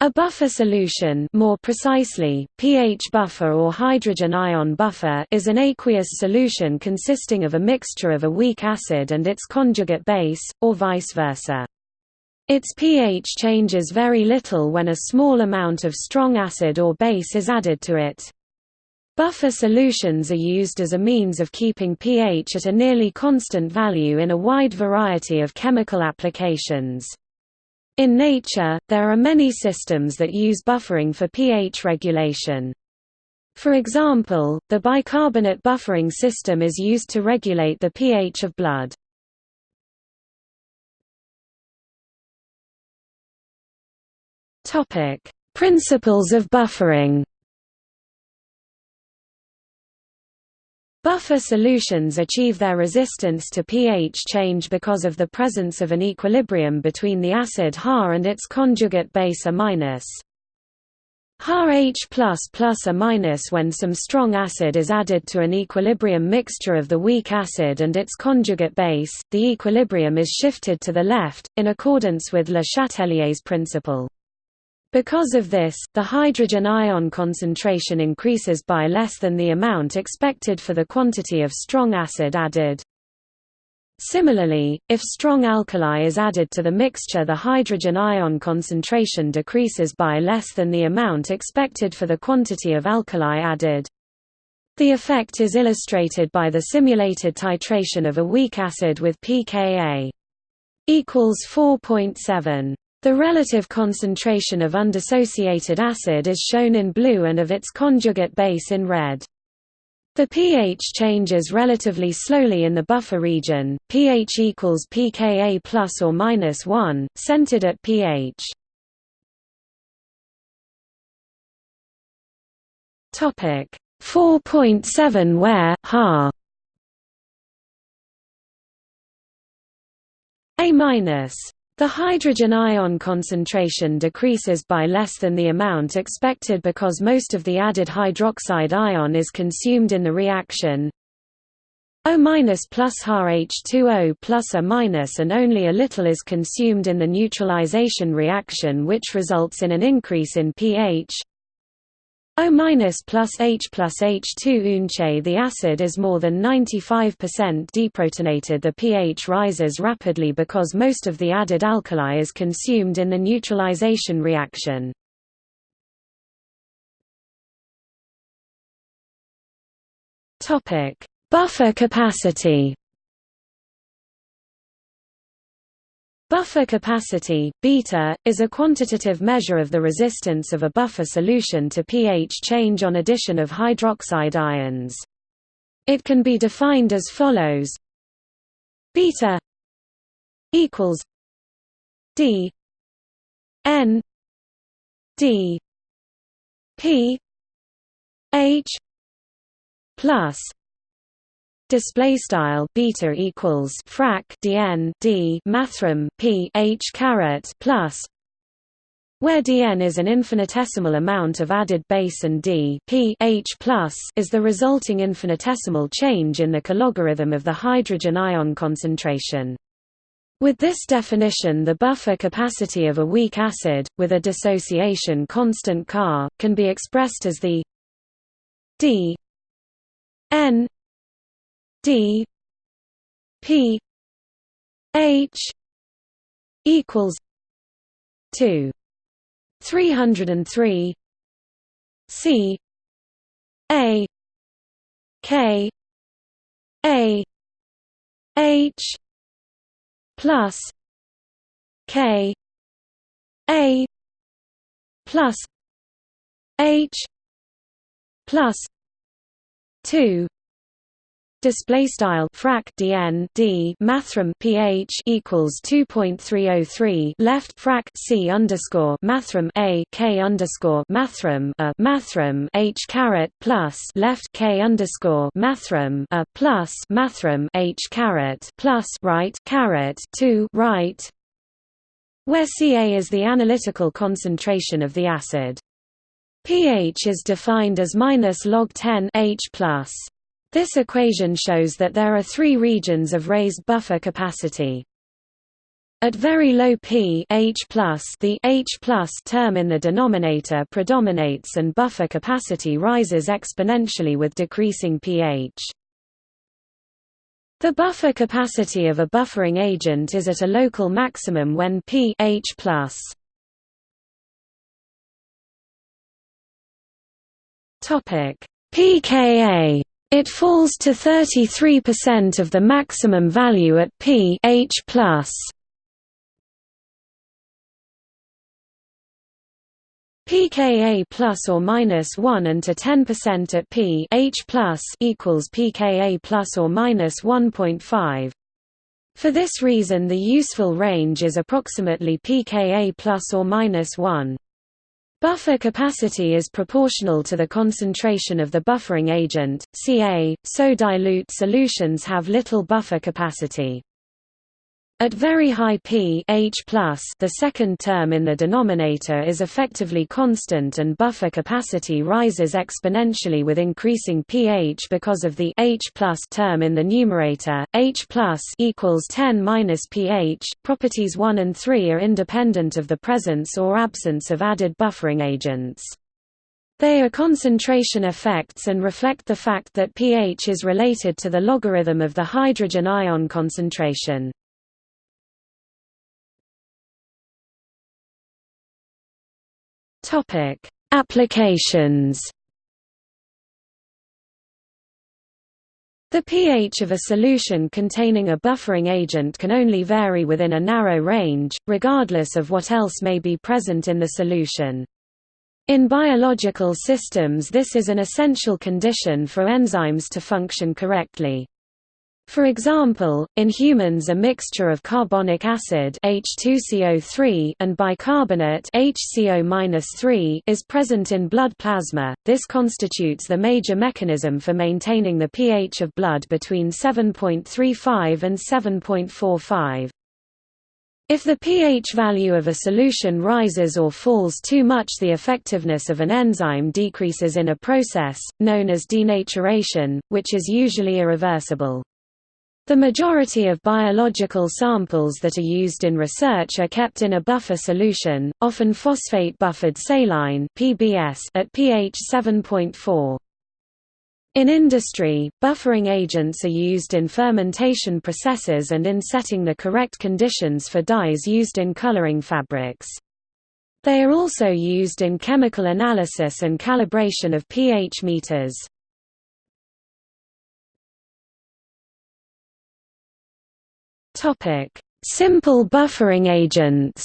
A buffer solution more precisely, pH buffer or hydrogen ion buffer is an aqueous solution consisting of a mixture of a weak acid and its conjugate base, or vice versa. Its pH changes very little when a small amount of strong acid or base is added to it. Buffer solutions are used as a means of keeping pH at a nearly constant value in a wide variety of chemical applications. In nature, there are many systems that use buffering for pH regulation. For example, the bicarbonate buffering system is used to regulate the pH of blood. Principles of buffering Buffer solutions achieve their resistance to pH change because of the presence of an equilibrium between the acid Ha and its conjugate base A-. Plus plus A- minus when some strong acid is added to an equilibrium mixture of the weak acid and its conjugate base, the equilibrium is shifted to the left, in accordance with Le Chatelier's principle. Because of this, the hydrogen ion concentration increases by less than the amount expected for the quantity of strong acid added. Similarly, if strong alkali is added to the mixture the hydrogen ion concentration decreases by less than the amount expected for the quantity of alkali added. The effect is illustrated by the simulated titration of a weak acid with pKa equals 4.7. The relative concentration of undissociated acid is shown in blue and of its conjugate base in red. The pH changes relatively slowly in the buffer region, pH equals pKa plus or minus 1, centered at pH. Topic 4.7 where Ha A minus the hydrogen ion concentration decreases by less than the amount expected because most of the added hydroxide ion is consumed in the reaction. O plus HH2O plus A minus and only a little is consumed in the neutralization reaction which results in an increase in pH O minus plus H plus H2 unche the acid is more than 95% deprotonated. The pH rises rapidly because most of the added alkali is consumed in the neutralization reaction. Buffer capacity Buffer capacity, beta, is a quantitative measure of the resistance of a buffer solution to pH change on addition of hydroxide ions. It can be defined as follows beta equals d n d p h plus display style beta equals frac dn d mathrm p h caret plus where dn is an infinitesimal amount of added base and d p h plus is the resulting infinitesimal change in the logarithm of the hydrogen ion concentration. With this definition the buffer capacity of a weak acid, with a dissociation constant Ca, can be expressed as the d n D P H equals two. three hundred and three C A K A H plus K A plus H plus two display style frac dn d mathrm ph equals 2.303 left frac c underscore mathrm a k underscore mathrm a mathrm h caret plus left k underscore mathrm a plus mathrm h caret plus right caret 2 right where Ca is the analytical concentration of the acid. pH is defined as minus log 10 H plus. This equation shows that there are three regions of raised buffer capacity. At very low p H the H term in the denominator predominates and buffer capacity rises exponentially with decreasing pH. The buffer capacity of a buffering agent is at a local maximum when pH Topic pKa. It falls to 33% of the maximum value at pH plus pKa plus or minus 1 and to 10% at p H plus equals pKa plus or minus 1.5. For this reason the useful range is approximately pKa plus or minus 1. Buffer capacity is proportional to the concentration of the buffering agent, Ca, so dilute solutions have little buffer capacity. At very high p H+, the second term in the denominator is effectively constant and buffer capacity rises exponentially with increasing pH because of the H term in the numerator. H equals 10 minus pH. Properties 1 and 3 are independent of the presence or absence of added buffering agents. They are concentration effects and reflect the fact that pH is related to the logarithm of the hydrogen ion concentration. Topic: Applications. The pH of a solution containing a buffering agent can only vary within a narrow range, regardless of what else may be present in the solution. In biological systems this is an essential condition for enzymes to function correctly. For example, in humans a mixture of carbonic acid H2CO3 and bicarbonate HCO is present in blood plasma. This constitutes the major mechanism for maintaining the pH of blood between 7.35 and 7.45. If the pH value of a solution rises or falls too much the effectiveness of an enzyme decreases in a process, known as denaturation, which is usually irreversible. The majority of biological samples that are used in research are kept in a buffer solution, often phosphate-buffered saline (PBS) at pH 7.4. In industry, buffering agents are used in fermentation processes and in setting the correct conditions for dyes used in coloring fabrics. They are also used in chemical analysis and calibration of pH meters. Topic: Simple buffering agents.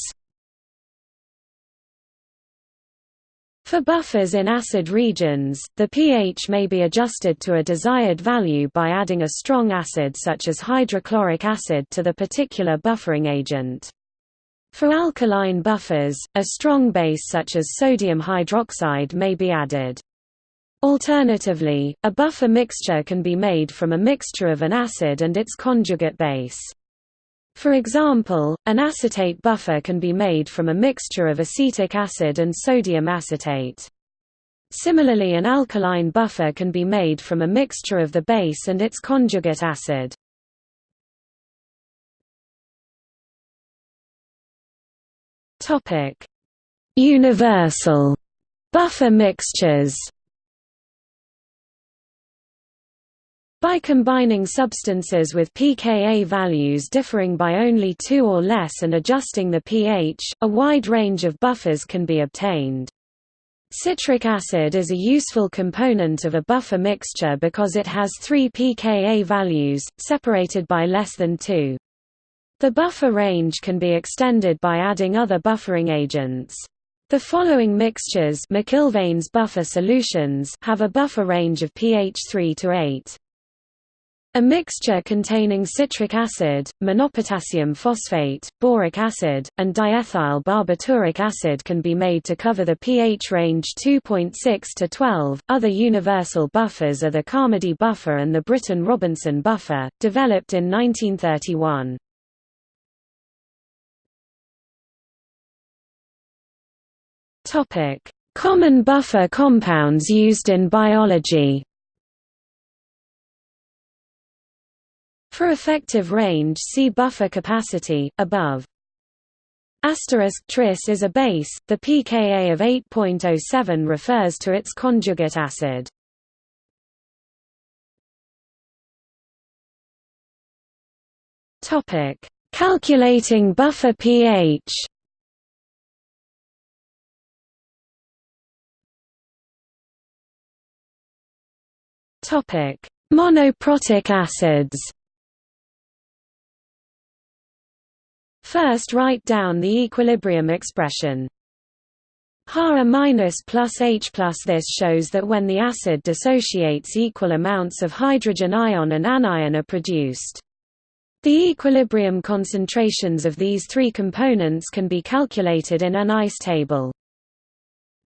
For buffers in acid regions, the pH may be adjusted to a desired value by adding a strong acid such as hydrochloric acid to the particular buffering agent. For alkaline buffers, a strong base such as sodium hydroxide may be added. Alternatively, a buffer mixture can be made from a mixture of an acid and its conjugate base. For example, an acetate buffer can be made from a mixture of acetic acid and sodium acetate. Similarly an alkaline buffer can be made from a mixture of the base and its conjugate acid. Universal buffer mixtures By combining substances with pKa values differing by only 2 or less and adjusting the pH, a wide range of buffers can be obtained. Citric acid is a useful component of a buffer mixture because it has three pKa values, separated by less than 2. The buffer range can be extended by adding other buffering agents. The following mixtures McIlvaine's buffer solutions have a buffer range of pH 3 to 8. A mixture containing citric acid, monopotassium phosphate, boric acid, and diethyl barbituric acid can be made to cover the pH range 2.6 to 12. Other universal buffers are the Carmody buffer and the Britton-Robinson buffer, developed in 1931. Topic: Common buffer compounds used in biology. For effective range see buffer capacity, above. Asterisk tris is a base, the pKa of 8.07 refers to its conjugate acid. Calculating buffer pH Monoprotic acids First write down the equilibrium expression. Ha minus plus H plus This shows that when the acid dissociates equal amounts of hydrogen ion and anion are produced. The equilibrium concentrations of these three components can be calculated in an ICE table.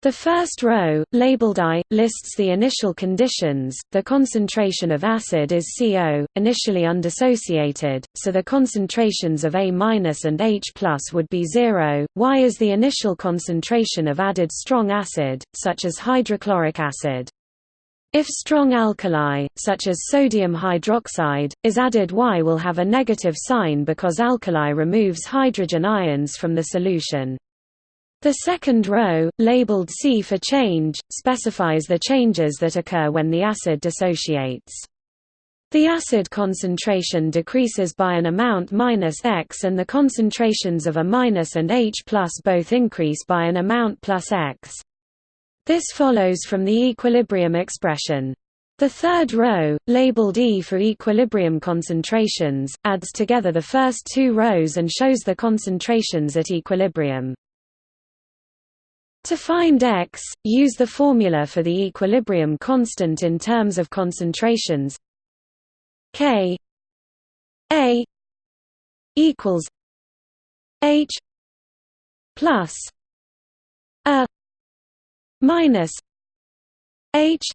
The first row, labeled I, lists the initial conditions. The concentration of acid is CO, initially undissociated, so the concentrations of A- and H would be zero. Y is the initial concentration of added strong acid, such as hydrochloric acid. If strong alkali, such as sodium hydroxide, is added Y will have a negative sign because alkali removes hydrogen ions from the solution. The second row, labeled C for change, specifies the changes that occur when the acid dissociates. The acid concentration decreases by an amount minus X and the concentrations of A minus and H plus both increase by an amount plus X. This follows from the equilibrium expression. The third row, labeled E for equilibrium concentrations, adds together the first two rows and shows the concentrations at equilibrium. To find x, use the formula for the equilibrium constant in terms of concentrations. K A equals H plus A minus H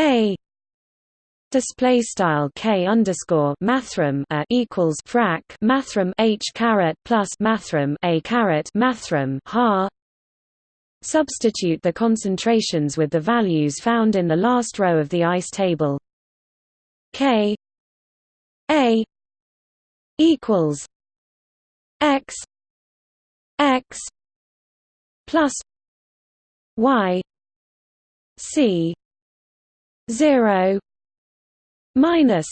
A. Display style k underscore mathrm a equals frac mathrm h caret plus mathrm a caret mathrm ha Substitute the concentrations with the values found in the last row of the ICE table. K A equals X X plus Y C zero minus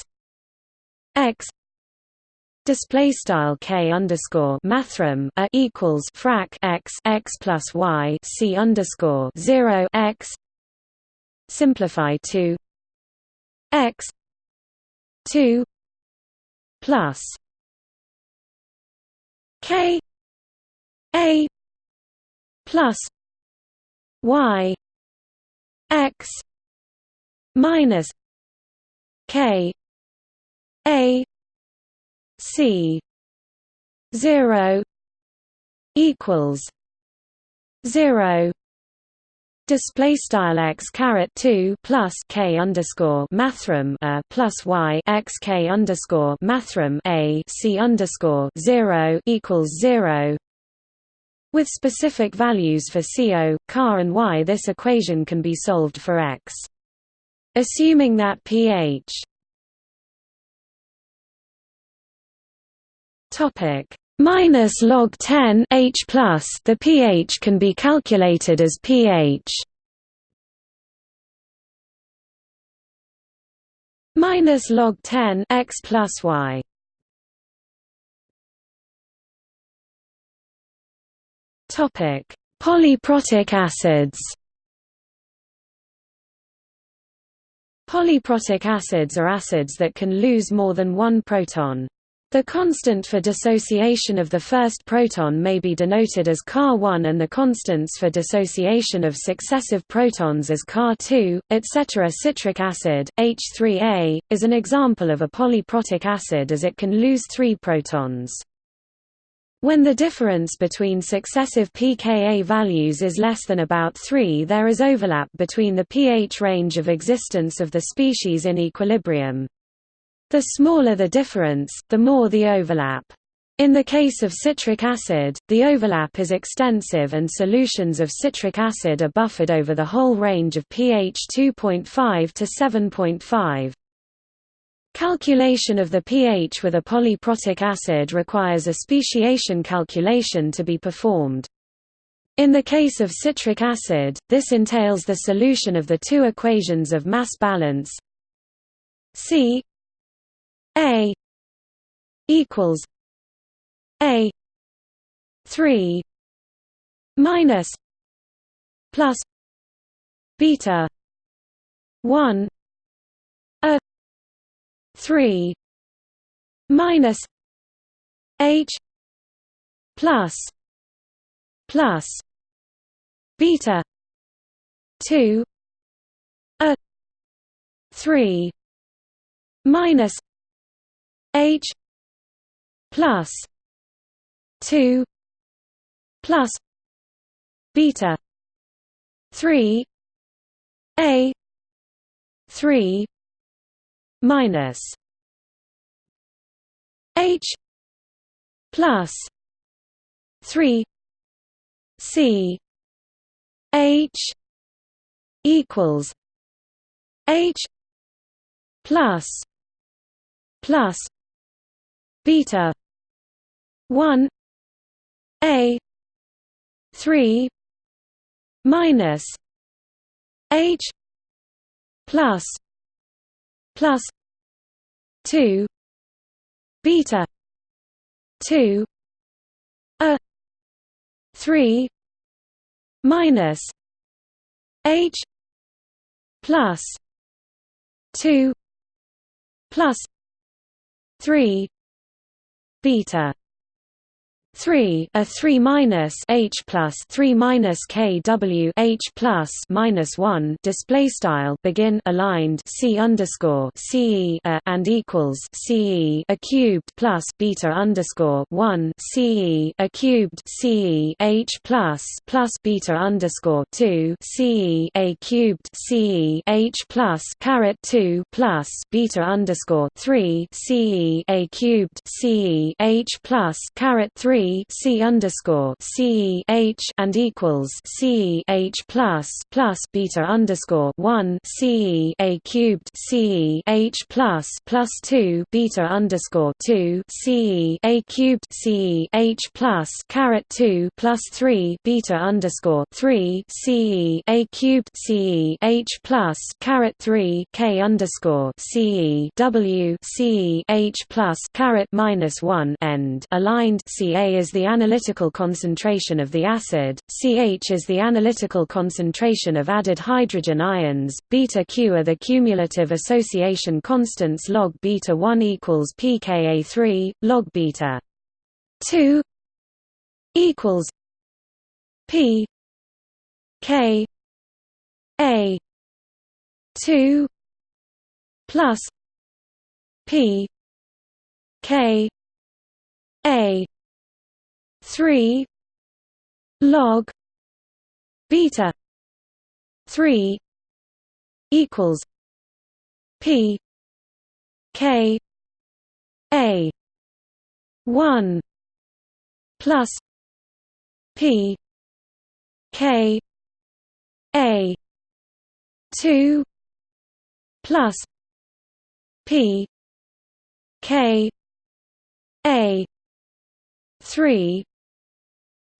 X Display style k underscore mathrm a equals frac x x plus y c underscore zero x. Simplify to x two plus k a plus y x minus k a C zero equals zero Display style x caret two plus k underscore mathrm a plus y x k underscore mathrm a c underscore zero equals zero. With specific values for CO, Ca and Y, this equation can be solved for x. Assuming that pH Topic. Minus log 10 H plus the pH can be calculated as pH. Minus log 10 X plus Y. Topic. Polyprotic acids. Polyprotic acids are acids that can lose more than one proton. The constant for dissociation of the first proton may be denoted as Ca1 and the constants for dissociation of successive protons as Ca2, etc. Citric acid, H3A, is an example of a polyprotic acid as it can lose three protons. When the difference between successive pKa values is less than about 3 there is overlap between the pH range of existence of the species in equilibrium. The smaller the difference, the more the overlap. In the case of citric acid, the overlap is extensive and solutions of citric acid are buffered over the whole range of pH 2.5 to 7.5. Calculation of the pH with a polyprotic acid requires a speciation calculation to be performed. In the case of citric acid, this entails the solution of the two equations of mass balance C A equals A three minus plus beta one A three minus H plus plus beta two A three minus H plus two plus beta 3 a 3 minus h plus 3 c h equals h plus plus beta. 1 a. 3 minus. H. Plus. Plus. 2 beta. 2 a. 3 minus. H. Plus. 2 plus. 3 beta 3 a 3 minus h plus 3 minus k w h plus minus 1 display style begin aligned c underscore c a and equals c a cubed plus beta underscore 1 c a cubed c e h plus plus beta underscore 2 c a cubed c e h plus caret 2 plus beta underscore 3 c e a cubed c e h plus caret 3 C underscore C H and equals C H plus plus beta underscore one C A cubed C H plus plus two beta underscore two C A cubed C H plus caret two plus three beta underscore three C A cubed C H plus caret three K underscore C W C H plus caret minus one end aligned C A is the analytical concentration of the acid, CH is the analytical concentration of added hydrogen ions, beta Q are the cumulative association constants log beta 1 equals pKa3, log beta 2 equals p k a 2 plus p k a 3 log beta 3 equals p k a 1 plus p k a 2 plus p k a 3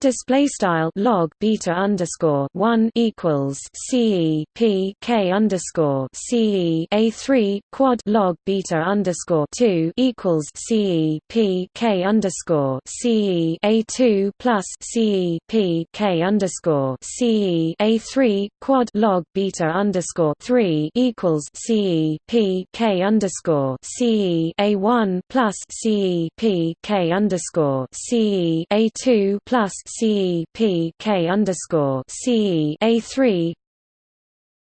display style log beta underscore one equals ce p k underscore ce a three quad log beta underscore two equals ce p k underscore ce a two plus ce p k underscore ce a three quad log beta underscore three equals ce p k underscore ce a one plus ce p k underscore ce a two plus C P K underscore C A three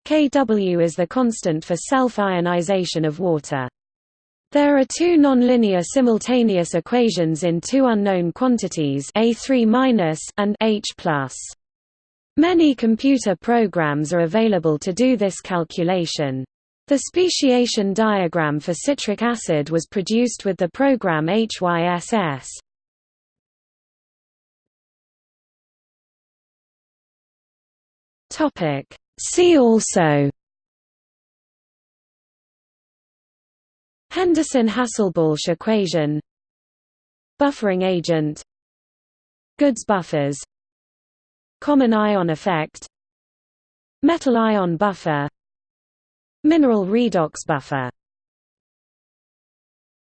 Kw is the constant for self-ionization of water. There are two nonlinear simultaneous equations in two unknown quantities A3- and H+. Many computer programs are available to do this calculation. The speciation diagram for citric acid was produced with the program HYSS. Topic. See also Henderson-Hasselbalch equation Buffering agent Goods buffers Common ion effect Metal ion buffer Mineral redox buffer